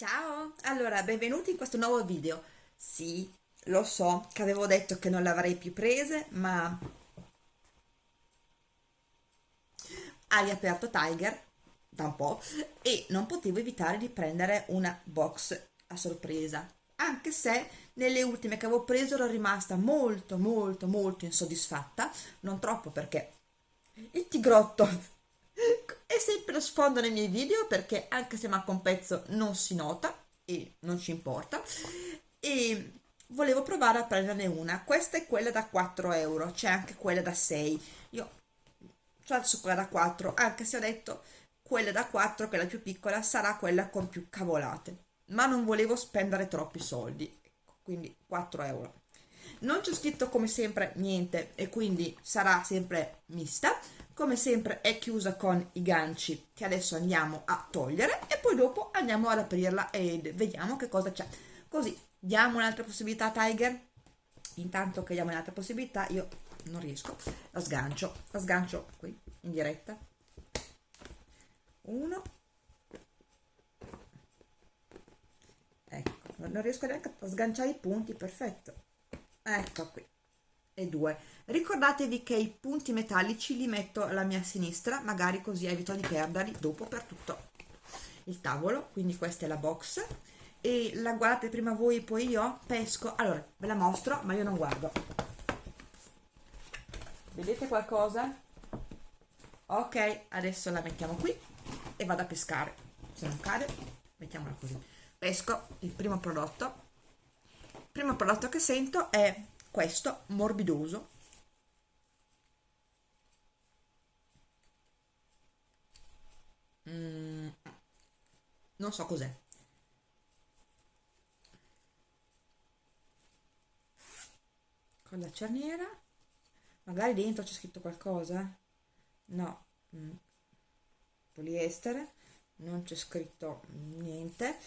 Ciao! Allora, benvenuti in questo nuovo video. Sì, lo so che avevo detto che non le avrei più prese, ma hai aperto Tiger da un po' e non potevo evitare di prendere una box a sorpresa, anche se nelle ultime che avevo preso ero rimasta molto molto molto insoddisfatta, non troppo perché il tigrotto sempre sfondo nei miei video perché anche se manca un pezzo non si nota e non ci importa. E volevo provare a prenderne una. Questa è quella da 4 euro c'è anche quella da 6 io adesso quella da 4 anche se ho detto quella da 4 che è la più piccola sarà quella con più cavolate. Ma non volevo spendere troppi soldi quindi 4 euro. Non c'è scritto come sempre niente e quindi sarà sempre mista come sempre è chiusa con i ganci che adesso andiamo a togliere e poi dopo andiamo ad aprirla e vediamo che cosa c'è. Così diamo un'altra possibilità Tiger? Intanto che diamo un'altra possibilità io non riesco. La sgancio la sgancio qui in diretta. Uno. Ecco non riesco neanche a sganciare i punti perfetto. Ecco qui e due. Ricordatevi che i punti metallici li metto alla mia sinistra magari così evito di perderli dopo per tutto il tavolo. Quindi questa è la box. E la guardate prima voi poi io pesco. Allora ve la mostro ma io non guardo. Vedete qualcosa? Ok adesso la mettiamo qui e vado a pescare. Se non cade mettiamola così. Pesco il primo prodotto. Il primo prodotto che sento è questo morbidoso. Mm, non so cos'è. Con la cerniera. Magari dentro c'è scritto qualcosa no. Mm. poliestere. Non c'è scritto niente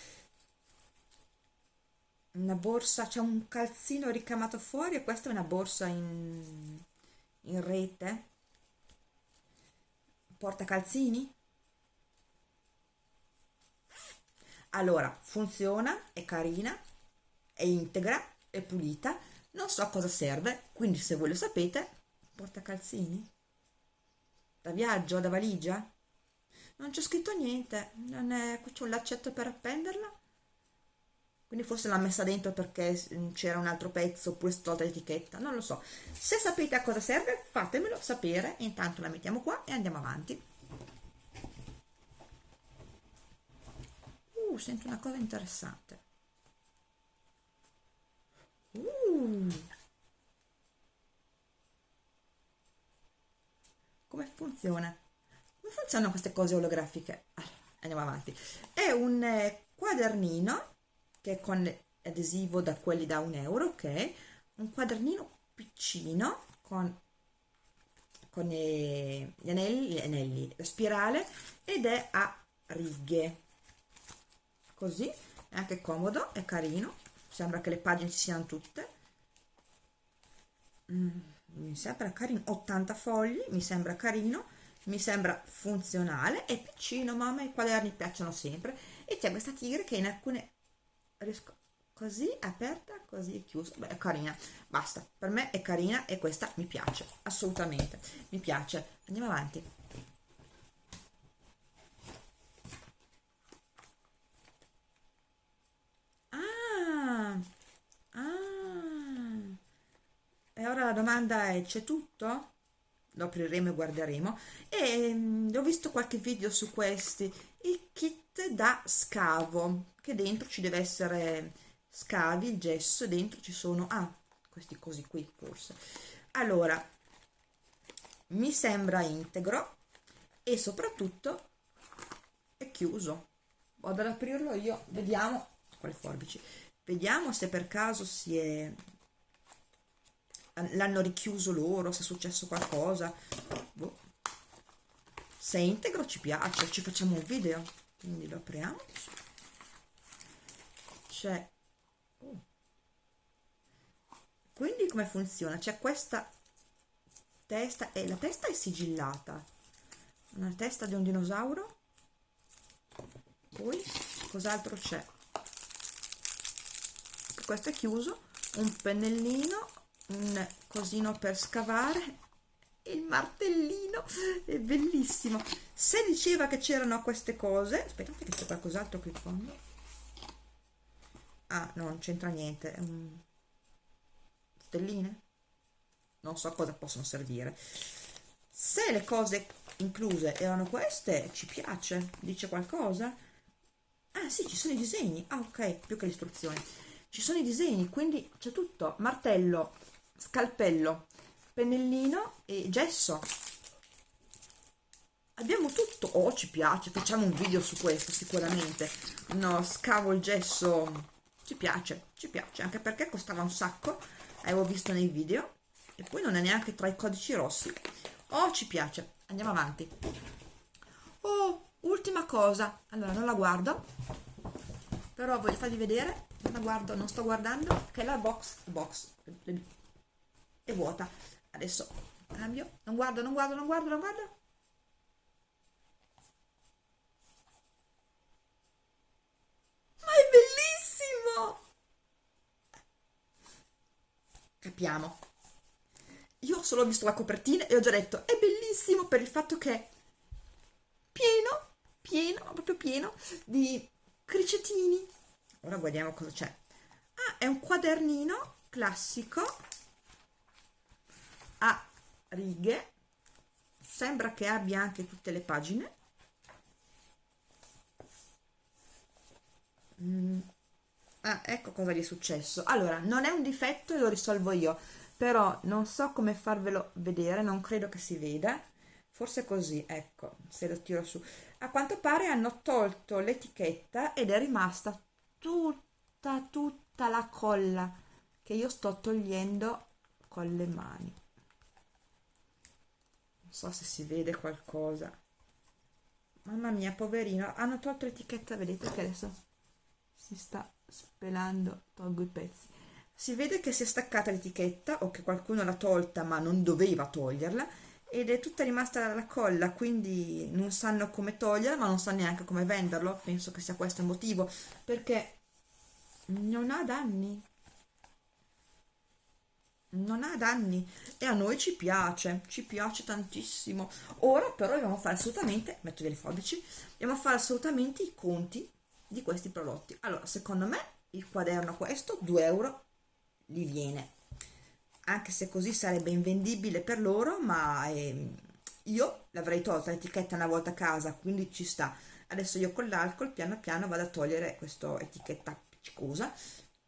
una borsa, c'è un calzino ricamato fuori e questa è una borsa in, in rete. Porta calzini? Allora funziona, è carina è integra, è pulita non so a cosa serve quindi se voi lo sapete porta calzini. Da viaggio, da valigia? Non c'è scritto niente non è, c'è un laccetto per appenderla quindi forse l'ha messa dentro perché mm, c'era un altro pezzo oppure stolta l'etichetta, non lo so. Se sapete a cosa serve fatemelo sapere, intanto la mettiamo qua e andiamo avanti. Uh, sento una cosa interessante. Uh. Come funziona? Come funzionano queste cose olografiche? Allora, andiamo avanti. È un eh, quadernino che è con adesivo da quelli da un euro ok? Un quadernino piccino con, con gli anelli, gli anelli la spirale ed è a righe. Così è anche comodo è carino sembra che le pagine ci siano tutte. Mm, mi sembra carino 80 fogli mi sembra carino mi sembra funzionale è piccino ma a me i quaderni piacciono sempre. E c'è questa tigre che in alcune riesco così aperta così chiusa. Beh è carina basta. Per me è carina e questa mi piace assolutamente mi piace. Andiamo avanti. Ah ah. E ora la domanda è c'è tutto? lo apriremo e guarderemo. E um, ho visto qualche video su questi kit da scavo che dentro ci deve essere scavi il gesso dentro ci sono ah questi cosi qui forse. Allora mi sembra integro e soprattutto è chiuso. Vado ad aprirlo io vediamo quale forbici. Vediamo se per caso si è l'hanno richiuso loro se è successo qualcosa. Boh. se è integro ci piace ci facciamo un video quindi lo apriamo. C'è oh. quindi come funziona? C'è questa testa e la testa è sigillata. Una testa di un dinosauro. Poi cos'altro c'è? Questo è chiuso. Un pennellino un cosino per scavare il martellino è bellissimo. Se diceva che c'erano queste cose aspettate che c'è qualcos'altro qui in fondo? Ah no non c'entra niente un... stelline? Non so cosa possono servire. Se le cose incluse erano queste ci piace dice qualcosa? Ah sì ci sono i disegni. Ah ok più che le istruzioni ci sono i disegni quindi c'è tutto. Martello scalpello pennellino e gesso. Abbiamo tutto. Oh ci piace. Facciamo un video su questo sicuramente. No scavo il gesso. Ci piace ci piace. Anche perché costava un sacco. Avevo visto nei video. E poi non è neanche tra i codici rossi. Oh ci piace. Andiamo avanti. Oh ultima cosa. Allora non la guardo. Però voglio farvi vedere. Non la guardo non sto guardando. Che la box box. È vuota adesso. Cambio. Non guardo non guardo non guardo non guardo. Ma è bellissimo! Capiamo. Io ho solo visto la copertina e ho già detto è bellissimo per il fatto che è pieno pieno proprio pieno di cricetini. Ora guardiamo cosa c'è. Ah è un quadernino classico a righe. Sembra che abbia anche tutte le pagine. Mm. ah, ecco cosa gli è successo. Allora non è un difetto e lo risolvo io però non so come farvelo vedere non credo che si veda. Forse così ecco se lo tiro su. A quanto pare hanno tolto l'etichetta ed è rimasta tutta tutta la colla che io sto togliendo con le mani so se si vede qualcosa. Mamma mia poverino hanno tolto l'etichetta vedete che adesso si sta spelando tolgo i pezzi. Si vede che si è staccata l'etichetta o che qualcuno l'ha tolta ma non doveva toglierla ed è tutta rimasta la colla quindi non sanno come toglierla ma non sanno neanche come venderlo. Penso che sia questo il motivo perché non ha danni non ha danni e a noi ci piace, ci piace tantissimo. Ora però dobbiamo fare assolutamente, metto via le forbici, dobbiamo fare assolutamente i conti di questi prodotti. Allora, secondo me il quaderno questo 2 euro li viene, anche se così sarebbe invendibile per loro, ma ehm, io l'avrei tolta l'etichetta una volta a casa, quindi ci sta. Adesso io con l'alcol piano piano vado a togliere questa etichetta appiccicosa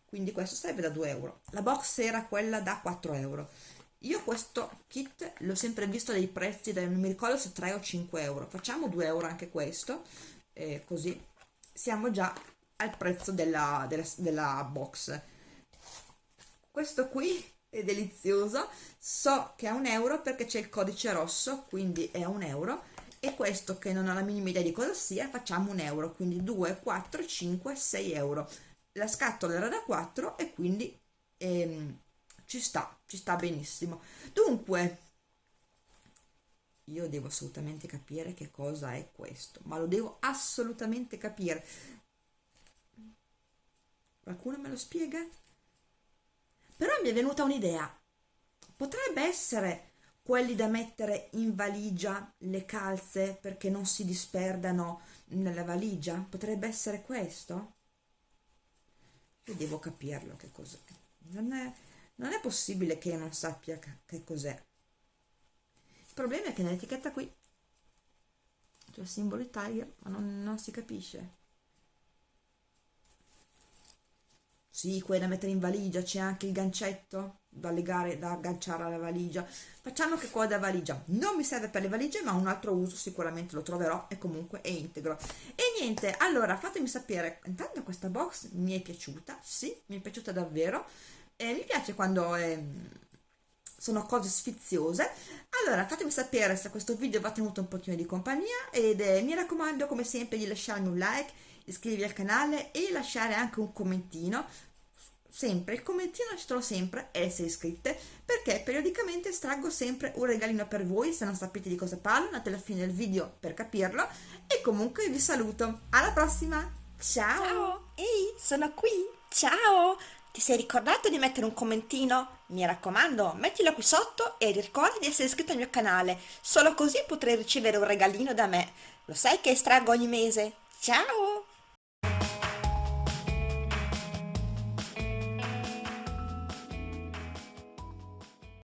quindi questo sarebbe da 2 euro. La box era quella da 4 euro. Io questo kit l'ho sempre visto dei prezzi da, non mi ricordo se 3 o 5 euro. Facciamo 2 euro anche questo eh, così siamo già al prezzo della, della, della box. Questo qui è delizioso. So che è un euro perché c'è il codice rosso quindi è un euro. E questo che non ho la minima idea di cosa sia facciamo un euro. Quindi 2 4 5 6 euro la scatola era da 4 e quindi ehm, ci sta, ci sta benissimo. Dunque, io devo assolutamente capire che cosa è questo, ma lo devo assolutamente capire. Qualcuno me lo spiega? Però mi è venuta un'idea. Potrebbe essere quelli da mettere in valigia le calze perché non si disperdano nella valigia? Potrebbe essere questo? Io devo capirlo che cos'è. Non è, non è possibile che non sappia che cos'è. Il problema è che nell'etichetta qui c'è il simbolo Tiger ma non, non si capisce sì, quella da mettere in valigia, c'è anche il gancetto da legare, da agganciare alla valigia. Facciamo che qua da valigia non mi serve per le valigie, ma un altro uso sicuramente lo troverò e comunque è integro. E niente, allora fatemi sapere, intanto questa box mi è piaciuta, sì, mi è piaciuta davvero, e mi piace quando è, sono cose sfiziose. Allora fatemi sapere se questo video vi ha tenuto un pochino di compagnia ed eh, mi raccomando come sempre di lasciarmi un like, iscrivervi al canale e lasciare anche un commentino. Sempre il commentino lasciatelo sempre e essere iscritte perché periodicamente estraggo sempre un regalino per voi se non sapete di cosa parlo andate alla fine del video per capirlo. E comunque vi saluto. Alla prossima! Ciao, ciao. ehi sono qui! Ciao Ti sei ricordato di mettere un commentino? Mi raccomando, mettilo qui sotto e ricorda di essere iscritto al mio canale, solo così potrai ricevere un regalino da me. Lo sai che estraggo ogni mese? Ciao!